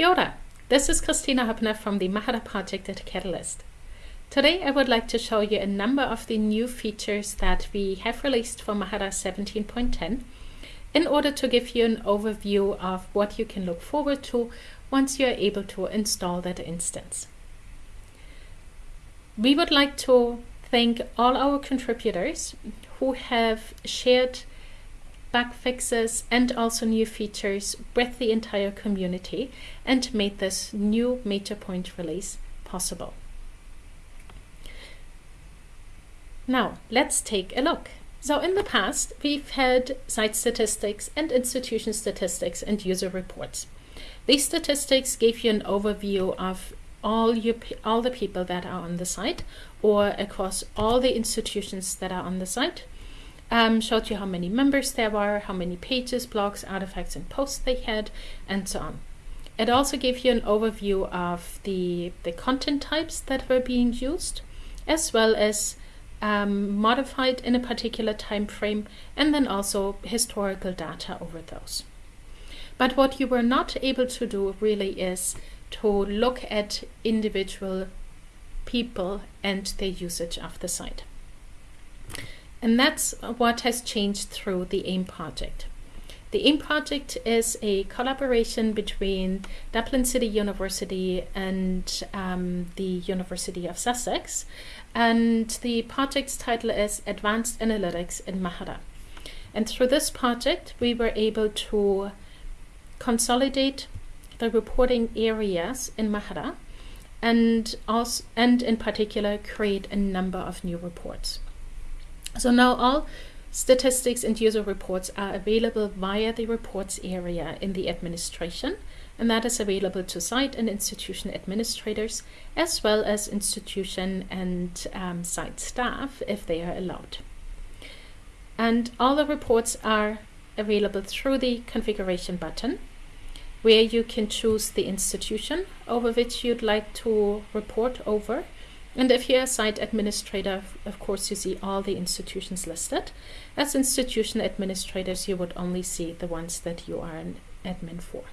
Kia ora. This is Kristina Hoeppner from the Mahara project at Catalyst. Today I would like to show you a number of the new features that we have released for Mahara 17.10 in order to give you an overview of what you can look forward to once you are able to install that instance. We would like to thank all our contributors who have shared bug fixes and also new features with the entire community and made this new major Point release possible. Now, let's take a look. So in the past, we've had site statistics and institution statistics and user reports. These statistics gave you an overview of all, your, all the people that are on the site or across all the institutions that are on the site. Um, showed you how many members there were, how many pages, blogs, artifacts, and posts they had, and so on. It also gave you an overview of the, the content types that were being used, as well as um, modified in a particular time frame, and then also historical data over those. But what you were not able to do really is to look at individual people and their usage of the site. And that's what has changed through the AIM project. The AIM project is a collaboration between Dublin City University and um, the University of Sussex. And the project's title is Advanced Analytics in Mahara. And through this project, we were able to consolidate the reporting areas in Mahara and, also, and in particular create a number of new reports. So now all Statistics and user reports are available via the reports area in the administration, and that is available to site and institution administrators, as well as institution and um, site staff if they are allowed. And all the reports are available through the configuration button, where you can choose the institution over which you'd like to report over, and if you're a site administrator, of course, you see all the institutions listed. As institution administrators, you would only see the ones that you are an admin for.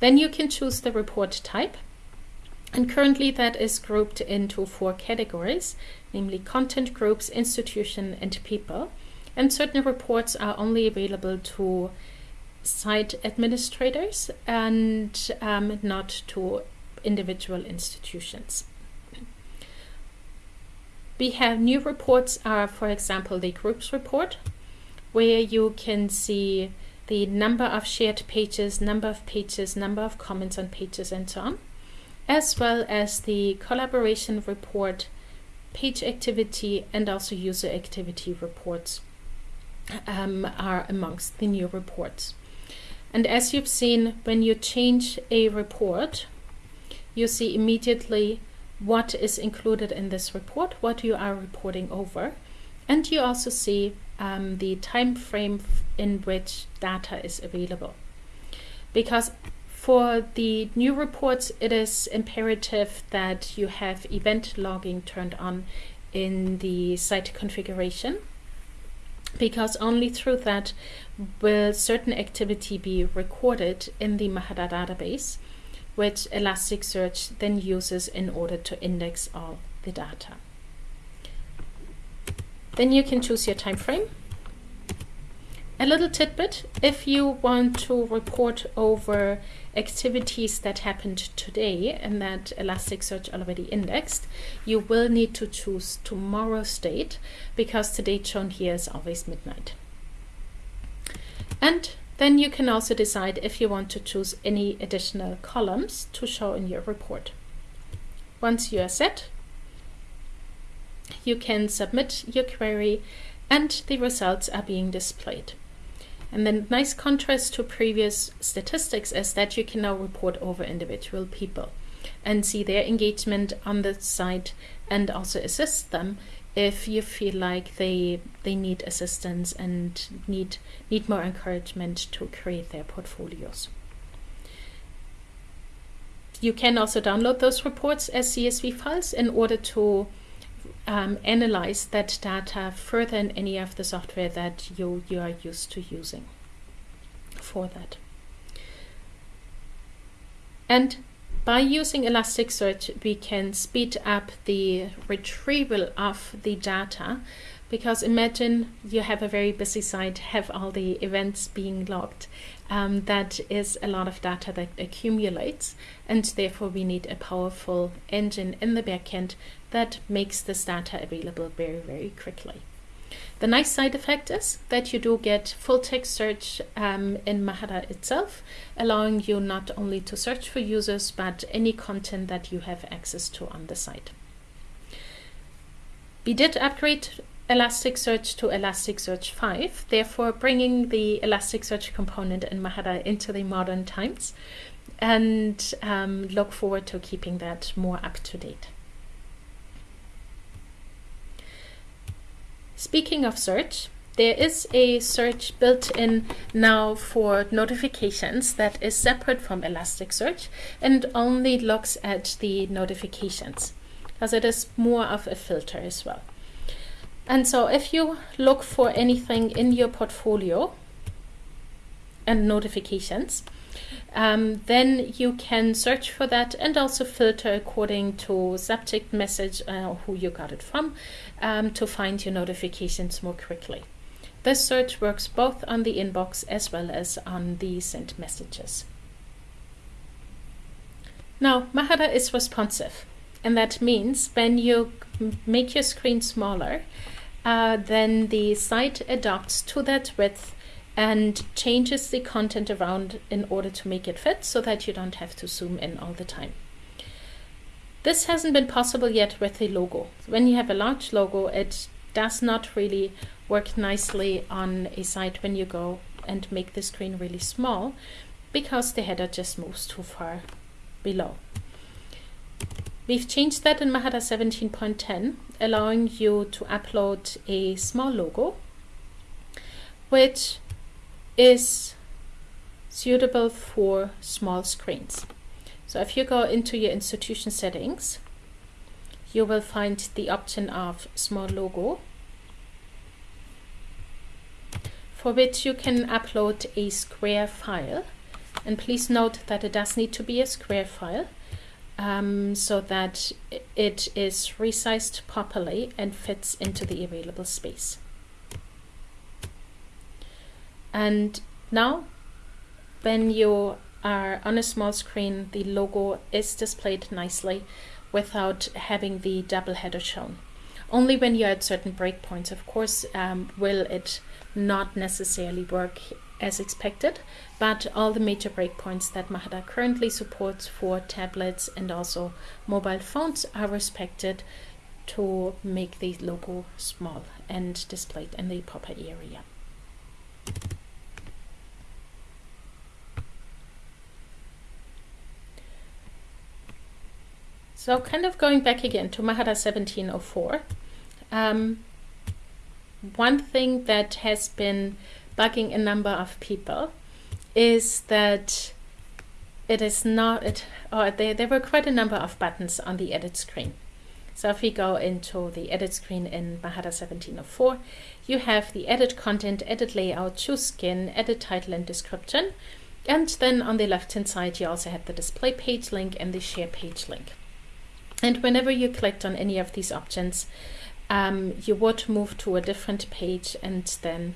Then you can choose the report type. And currently that is grouped into four categories, namely content groups, institution, and people. And certain reports are only available to site administrators and um, not to individual institutions. We have new reports are, for example, the groups report, where you can see the number of shared pages, number of pages, number of comments on pages, and so on, as well as the collaboration report, page activity, and also user activity reports um, are amongst the new reports. And as you've seen, when you change a report, you see immediately what is included in this report, what you are reporting over, and you also see um, the time frame in which data is available. Because for the new reports, it is imperative that you have event logging turned on in the site configuration. Because only through that will certain activity be recorded in the Mahara database which Elasticsearch then uses in order to index all the data. Then you can choose your time frame. A little tidbit, if you want to report over activities that happened today and that Elasticsearch already indexed, you will need to choose tomorrow's date because the date shown here is always midnight. And then you can also decide if you want to choose any additional columns to show in your report. Once you are set, you can submit your query and the results are being displayed. And then nice contrast to previous statistics is that you can now report over individual people and see their engagement on the site and also assist them if you feel like they they need assistance and need need more encouragement to create their portfolios. You can also download those reports as CSV files in order to um, analyze that data further in any of the software that you, you are used to using for that. And by using Elasticsearch, we can speed up the retrieval of the data because imagine you have a very busy site, have all the events being logged. Um, that is a lot of data that accumulates, and therefore we need a powerful engine in the backend that makes this data available very, very quickly. The nice side effect is that you do get full text search um, in Mahara itself, allowing you not only to search for users, but any content that you have access to on the site. We did upgrade Elasticsearch to Elasticsearch 5, therefore bringing the Elasticsearch component in Mahara into the modern times and um, look forward to keeping that more up to date. Speaking of search, there is a search built in now for notifications that is separate from Elasticsearch and only looks at the notifications as it is more of a filter as well. And so if you look for anything in your portfolio and notifications, um, then you can search for that and also filter according to subject message uh, who you got it from um, to find your notifications more quickly. This search works both on the inbox as well as on the sent messages. Now, Mahara is responsive, and that means when you make your screen smaller, uh, then the site adapts to that width and changes the content around in order to make it fit so that you don't have to zoom in all the time. This hasn't been possible yet with the logo. When you have a large logo, it does not really work nicely on a site when you go and make the screen really small because the header just moves too far below. We've changed that in Mahara 17.10, allowing you to upload a small logo, which is suitable for small screens. So if you go into your institution settings, you will find the option of small logo, for which you can upload a square file. And please note that it does need to be a square file um, so that it is resized properly and fits into the available space. And now when you are on a small screen, the logo is displayed nicely without having the double header shown. Only when you're at certain breakpoints, of course, um, will it not necessarily work as expected, but all the major breakpoints that Mahara currently supports for tablets and also mobile phones are respected to make the logo small and displayed in the proper area. So kind of going back again to Mahara 1704, um, one thing that has been bugging a number of people is that it is not, it, or there, there were quite a number of buttons on the edit screen. So if we go into the edit screen in Mahara 1704, you have the edit content, edit layout, choose skin, edit title and description. And then on the left hand side, you also have the display page link and the share page link. And whenever you clicked on any of these options, um, you would move to a different page and then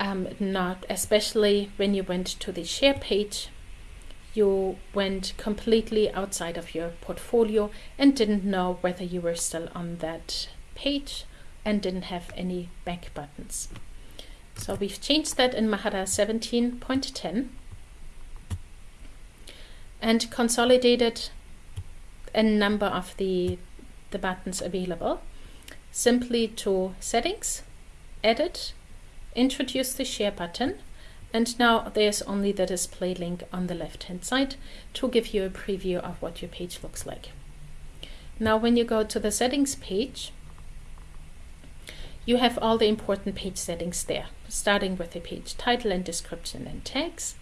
um, not, especially when you went to the share page, you went completely outside of your portfolio and didn't know whether you were still on that page and didn't have any back buttons. So we've changed that in Mahara 17.10 and consolidated a number of the, the buttons available simply to settings, edit, introduce the share button and now there's only the display link on the left hand side to give you a preview of what your page looks like. Now when you go to the settings page, you have all the important page settings there, starting with the page title and description and tags,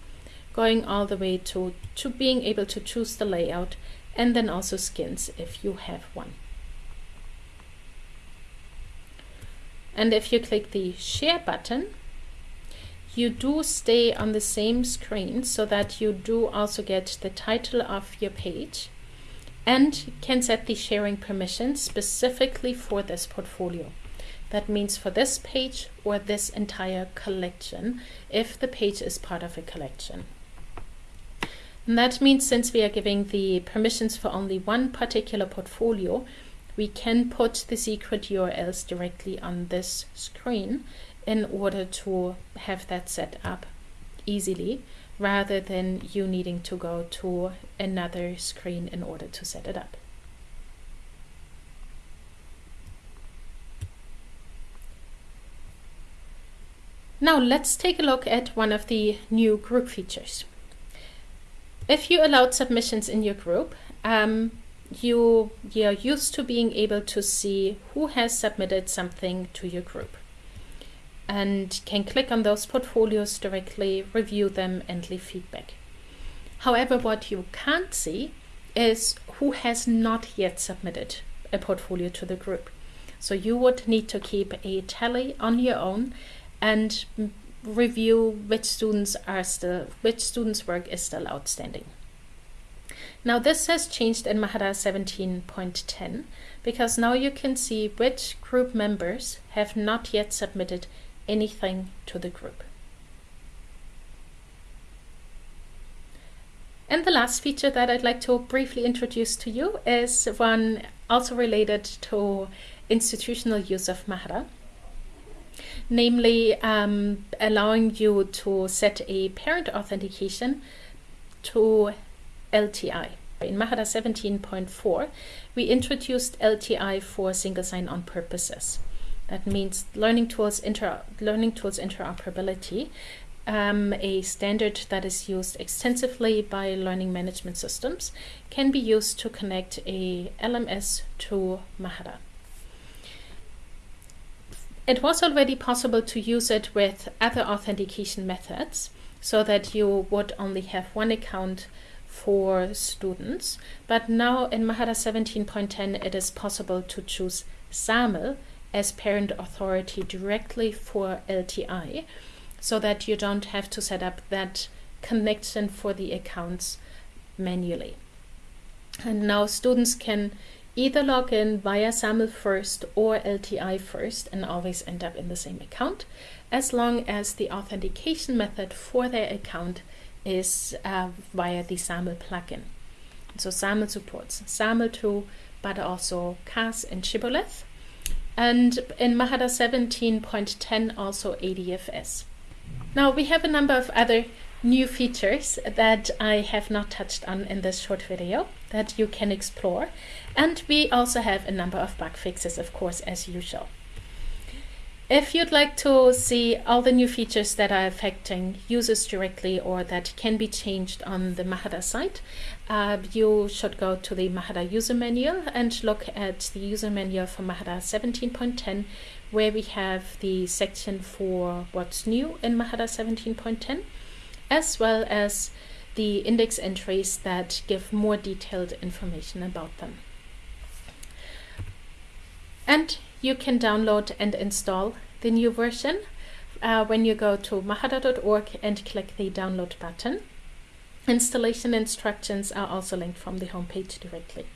going all the way to, to being able to choose the layout and then also skins if you have one. And if you click the share button, you do stay on the same screen so that you do also get the title of your page and can set the sharing permissions specifically for this portfolio. That means for this page or this entire collection if the page is part of a collection. And that means since we are giving the permissions for only one particular portfolio, we can put the secret URLs directly on this screen in order to have that set up easily rather than you needing to go to another screen in order to set it up. Now let's take a look at one of the new group features. If you allowed submissions in your group, um, you, you're used to being able to see who has submitted something to your group and can click on those portfolios directly, review them and leave feedback. However, what you can't see is who has not yet submitted a portfolio to the group. So you would need to keep a tally on your own and review which students are still which students work is still outstanding. Now this has changed in Mahara 17.10 because now you can see which group members have not yet submitted anything to the group. And the last feature that I'd like to briefly introduce to you is one also related to institutional use of Mahara, namely um, allowing you to set a parent authentication to LTI. In Mahara 17.4, we introduced LTI for single sign-on purposes. That means learning tools, inter learning tools interoperability, um, a standard that is used extensively by learning management systems, can be used to connect a LMS to Mahara. It was already possible to use it with other authentication methods so that you would only have one account for students. But now in Mahara 17.10, it is possible to choose SAML as parent authority directly for LTI so that you don't have to set up that connection for the accounts manually. And now students can either log in via SAML first or LTI first and always end up in the same account as long as the authentication method for their account is uh, via the SAML plugin. So SAML supports SAML 2, but also CAS and Shibboleth and in Mahara 17.10 also ADFS. Now we have a number of other new features that I have not touched on in this short video that you can explore and we also have a number of bug fixes of course as usual. If you'd like to see all the new features that are affecting users directly or that can be changed on the Mahara site, uh, you should go to the Mahara user manual and look at the user manual for Mahara 17.10 where we have the section for what's new in Mahara 17.10 as well as the index entries that give more detailed information about them. And you can download and install the new version uh, when you go to mahara.org and click the download button. Installation instructions are also linked from the homepage directly.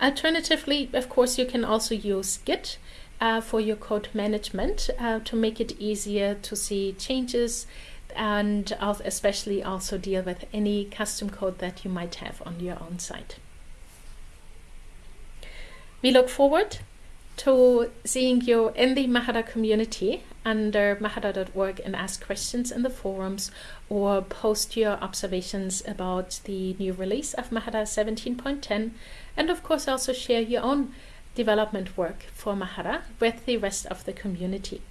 Alternatively, of course, you can also use Git uh, for your code management uh, to make it easier to see changes and especially also deal with any custom code that you might have on your own site. We look forward to seeing you in the Mahara community under mahara.org and ask questions in the forums or post your observations about the new release of Mahara 17.10 and of course also share your own development work for Mahara with the rest of the community.